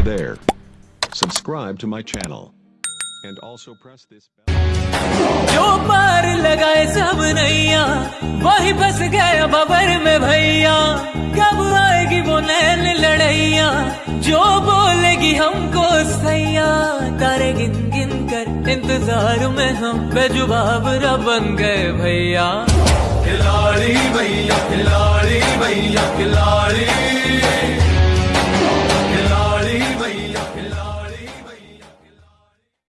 Hey there. Subscribe to my channel. And also press this bell. जो पार लगाए सब नैया, वही बस गया बबर में भैया कब आएगी वो नैन लड़ैया, जो बोलेगी हमको सैया तारे गिन गिन कर इंतज़ार में हम बेजुबाब बन गए भैया